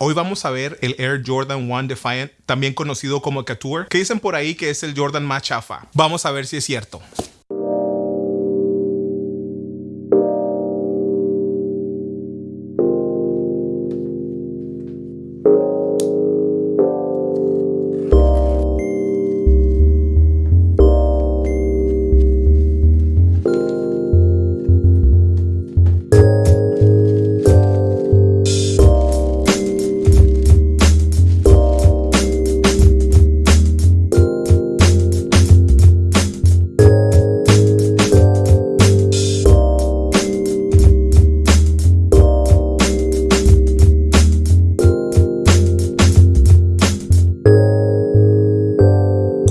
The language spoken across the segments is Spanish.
Hoy vamos a ver el Air Jordan 1 Defiant, también conocido como Couture, que dicen por ahí que es el Jordan más chafa. Vamos a ver si es cierto.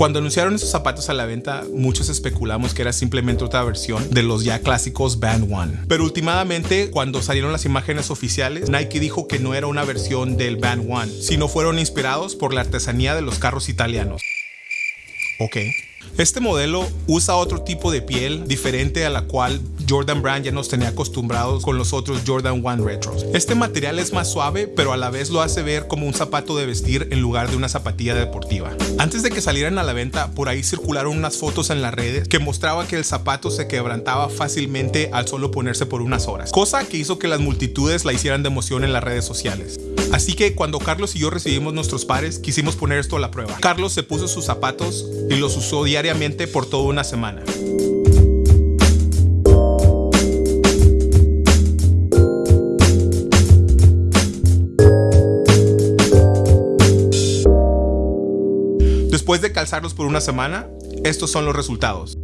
Cuando anunciaron esos zapatos a la venta, muchos especulamos que era simplemente otra versión de los ya clásicos Band One. Pero últimamente, cuando salieron las imágenes oficiales, Nike dijo que no era una versión del Band One, sino fueron inspirados por la artesanía de los carros italianos. Ok. Este modelo usa otro tipo de piel diferente a la cual Jordan Brand ya nos tenía acostumbrados con los otros Jordan 1 Retros. Este material es más suave, pero a la vez lo hace ver como un zapato de vestir en lugar de una zapatilla deportiva. Antes de que salieran a la venta, por ahí circularon unas fotos en las redes que mostraba que el zapato se quebrantaba fácilmente al solo ponerse por unas horas, cosa que hizo que las multitudes la hicieran de emoción en las redes sociales. Así que cuando Carlos y yo recibimos nuestros pares, quisimos poner esto a la prueba. Carlos se puso sus zapatos y los usó diariamente por toda una semana. Después de calzarlos por una semana, estos son los resultados.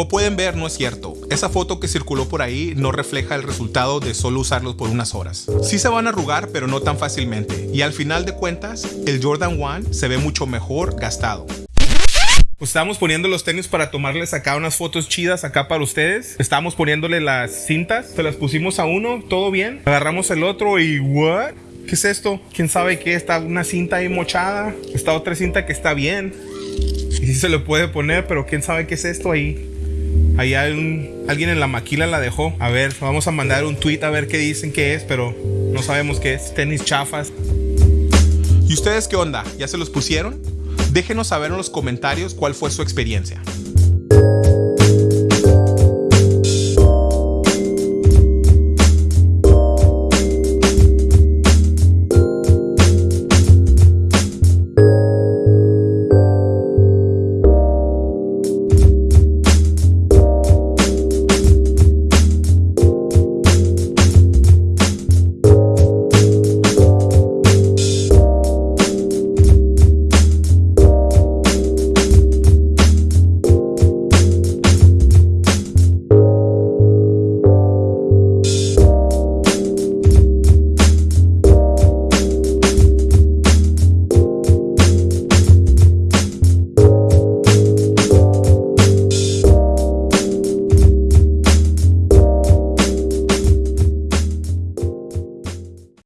Como pueden ver, no es cierto. Esa foto que circuló por ahí no refleja el resultado de solo usarlos por unas horas. Sí se van a arrugar, pero no tan fácilmente. Y al final de cuentas, el Jordan 1 se ve mucho mejor gastado. Pues estábamos poniendo los tenis para tomarles acá unas fotos chidas acá para ustedes. Estábamos poniéndole las cintas, se las pusimos a uno, todo bien. Agarramos el otro y ¿what? ¿Qué es esto? ¿Quién sabe qué? Está una cinta ahí mochada. Está otra cinta que está bien. Y sí se le puede poner, pero quién sabe qué es esto ahí. Un, alguien en la maquila la dejó. A ver, vamos a mandar un tweet a ver qué dicen que es, pero no sabemos qué es. Tenis chafas. ¿Y ustedes qué onda? ¿Ya se los pusieron? Déjenos saber en los comentarios cuál fue su experiencia.